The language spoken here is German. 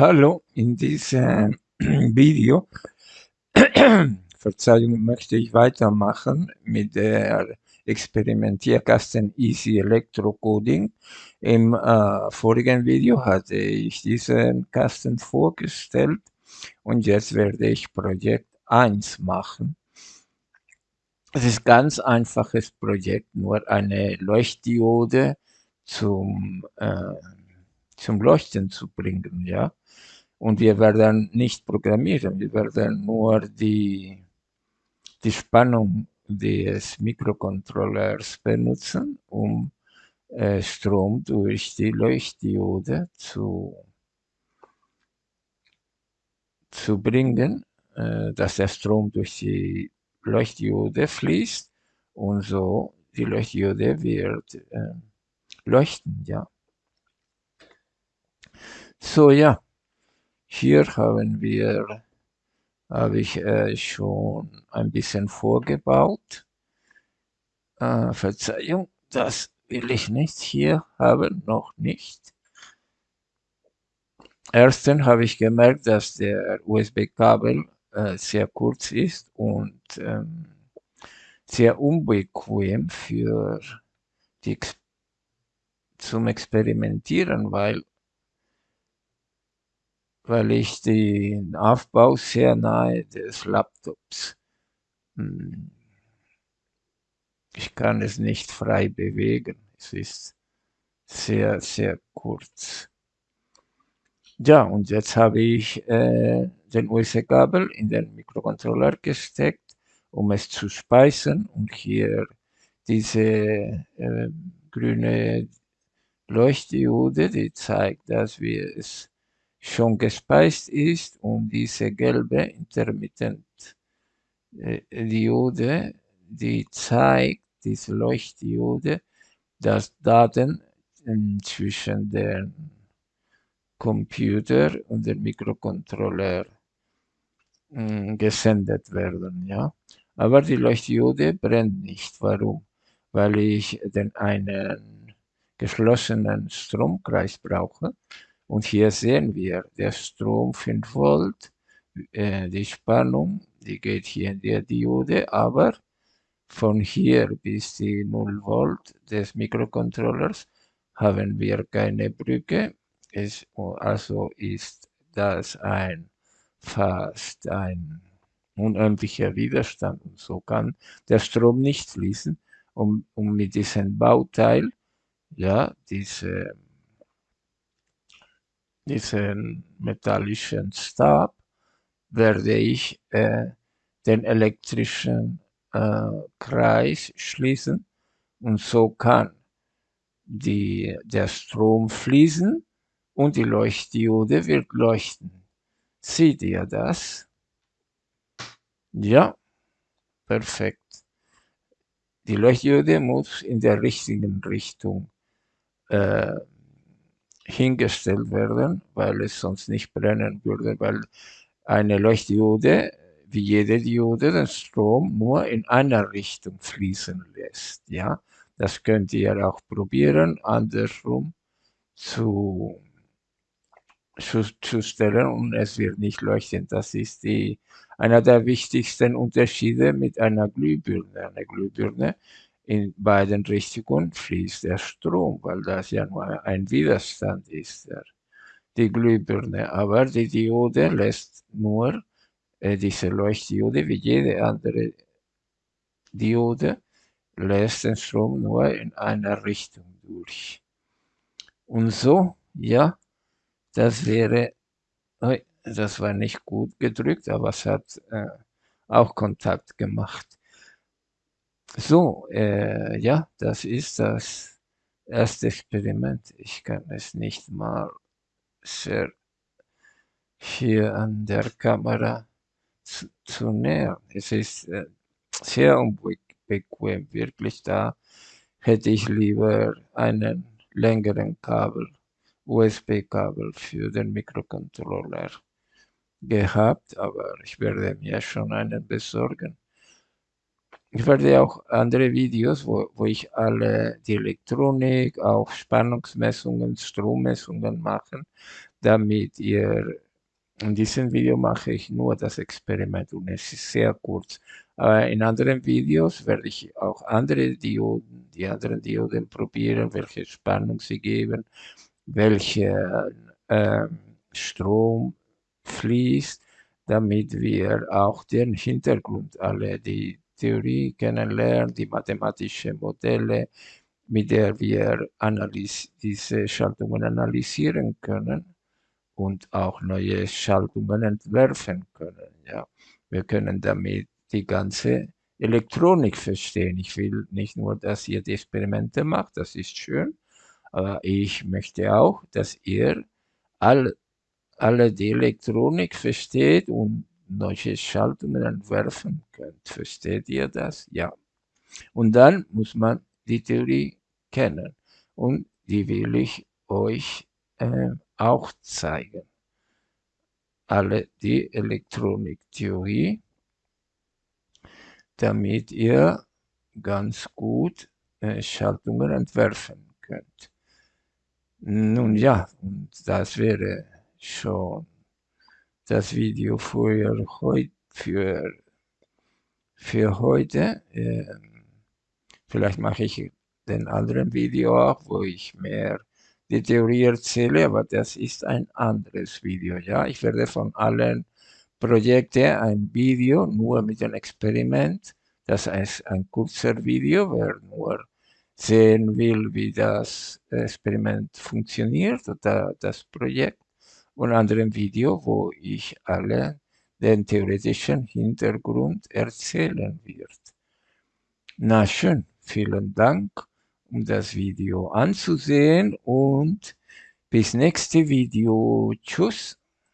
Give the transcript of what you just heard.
Hallo, in diesem Video, Verzeihung, möchte ich weitermachen mit der Experimentierkasten Easy Electrocoding. Im äh, vorigen Video hatte ich diesen Kasten vorgestellt und jetzt werde ich Projekt 1 machen. Es ist ganz einfaches Projekt, nur eine Leuchtdiode zum, äh, zum Leuchten zu bringen, ja. Und wir werden nicht programmieren, wir werden nur die, die Spannung des Mikrocontrollers benutzen, um äh, Strom durch die Leuchtdiode zu, zu bringen, äh, dass der Strom durch die Leuchtdiode fließt und so die Leuchtdiode wird äh, leuchten, ja. So, ja. Hier haben wir, habe ich äh, schon ein bisschen vorgebaut. Äh, Verzeihung, das will ich nicht hier haben, noch nicht. Erstens habe ich gemerkt, dass der USB-Kabel äh, sehr kurz ist und ähm, sehr unbequem für die zum Experimentieren, weil weil ich den Aufbau sehr nahe des Laptops hm, ich kann es nicht frei bewegen. Es ist sehr, sehr kurz. Ja, und jetzt habe ich äh, den USB-Kabel in den Mikrocontroller gesteckt, um es zu speisen. Und hier diese äh, grüne Leuchtdiode, die zeigt, dass wir es schon gespeist ist und diese gelbe Intermittent äh, Diode, die zeigt, diese Leuchtdiode, dass Daten zwischen dem Computer und dem Mikrocontroller hm, gesendet werden, ja. Aber die Leuchtdiode brennt nicht. Warum? Weil ich den einen geschlossenen Stromkreis brauche und hier sehen wir, der Strom 5 Volt, äh, die Spannung, die geht hier in der Diode, aber von hier bis die 0 Volt des Mikrocontrollers haben wir keine Brücke. Es, also ist das ein fast ein unendlicher Widerstand und so kann der Strom nicht fließen. Um, um mit diesem Bauteil, ja, diese diesen metallischen Stab werde ich äh, den elektrischen äh, Kreis schließen und so kann die, der Strom fließen und die Leuchtdiode wird leuchten. Seht ihr das? Ja, perfekt. Die Leuchtdiode muss in der richtigen Richtung äh, hingestellt werden, weil es sonst nicht brennen würde, weil eine Leuchtdiode, wie jede Diode, den Strom nur in einer Richtung fließen lässt. Ja, das könnt ihr auch probieren, andersrum zu, zu, zu stellen und es wird nicht leuchten. Das ist die, einer der wichtigsten Unterschiede mit einer Glühbirne. Eine Glühbirne in beiden Richtungen fließt der Strom, weil das ja nur ein Widerstand ist, der, die Glühbirne. Aber die Diode lässt nur, äh, diese Leuchtdiode, wie jede andere Diode, lässt den Strom nur in einer Richtung durch. Und so, ja, das wäre, das war nicht gut gedrückt, aber es hat äh, auch Kontakt gemacht. So, äh, ja, das ist das erste Experiment. Ich kann es nicht mal sehr hier an der Kamera zu, zu nähern. Es ist äh, sehr unbequem, wirklich. Da hätte ich lieber einen längeren Kabel, USB-Kabel für den Mikrocontroller gehabt, aber ich werde mir schon einen besorgen. Ich werde auch andere Videos, wo, wo ich alle die Elektronik, auch Spannungsmessungen, Strommessungen machen. damit ihr in diesem Video mache ich nur das Experiment und es ist sehr kurz. Aber in anderen Videos werde ich auch andere Dioden, die anderen Dioden probieren, welche Spannung sie geben, welche äh, Strom fließt, damit wir auch den Hintergrund, alle die Theorie kennenlernen, die mathematischen Modelle, mit der wir diese Schaltungen analysieren können und auch neue Schaltungen entwerfen können. Ja. Wir können damit die ganze Elektronik verstehen. Ich will nicht nur, dass ihr die Experimente macht, das ist schön, aber ich möchte auch, dass ihr all, alle die Elektronik versteht und neue Schaltungen entwerfen könnt. Versteht ihr das? Ja. Und dann muss man die Theorie kennen. Und die will ich euch äh, auch zeigen. Alle die Elektroniktheorie, damit ihr ganz gut äh, Schaltungen entwerfen könnt. Nun ja, und das wäre schon das Video für, für, für heute. Ähm, vielleicht mache ich den anderen Video auch, wo ich mehr die Theorie erzähle, aber das ist ein anderes Video. Ja, ich werde von allen Projekten ein Video nur mit dem Experiment. Das heißt ein kurzer Video, wer nur sehen will, wie das Experiment funktioniert oder das Projekt. Und anderen Video, wo ich alle den theoretischen Hintergrund erzählen wird. Na schön, vielen Dank um das Video anzusehen und bis nächste Video. Tschüss.